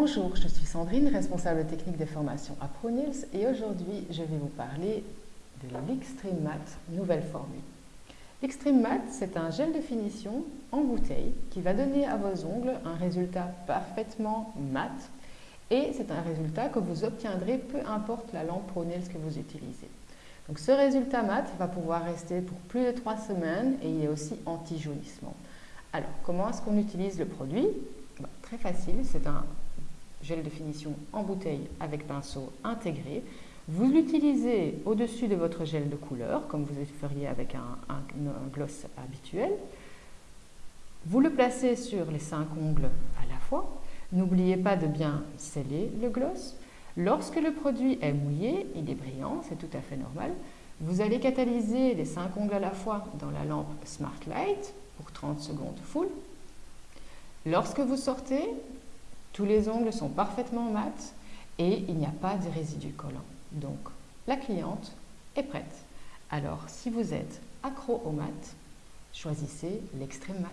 Bonjour, je suis Sandrine, responsable technique des formations à ProNils et aujourd'hui je vais vous parler de l'Extreme Matte nouvelle formule. L'Extreme Matte, c'est un gel de finition en bouteille qui va donner à vos ongles un résultat parfaitement mat et c'est un résultat que vous obtiendrez peu importe la lampe ProNils que vous utilisez. Donc ce résultat mat va pouvoir rester pour plus de 3 semaines et il est aussi anti-jaunissement. Alors comment est-ce qu'on utilise le produit? Bah, Très facile, c'est un gel de finition en bouteille avec pinceau intégré. Vous l'utilisez au-dessus de votre gel de couleur, comme vous feriez avec un, gloss habituel. Vous le placez sur les cinq ongles à la fois. N'oubliez pas de bien sceller le gloss. Lorsque le produit est mouillé, il est brillant, c'est tout à fait normal. Vous allez catalyser les cinq ongles à la fois dans la lampe Smart Light pour 30 secondes full. Lorsque vous sortez, tous les ongles sont parfaitement mat et il n'y a pas de résidus collants. Donc, la cliente est prête. Alors, si vous êtes accro au mat, choisissez l'extrême mat.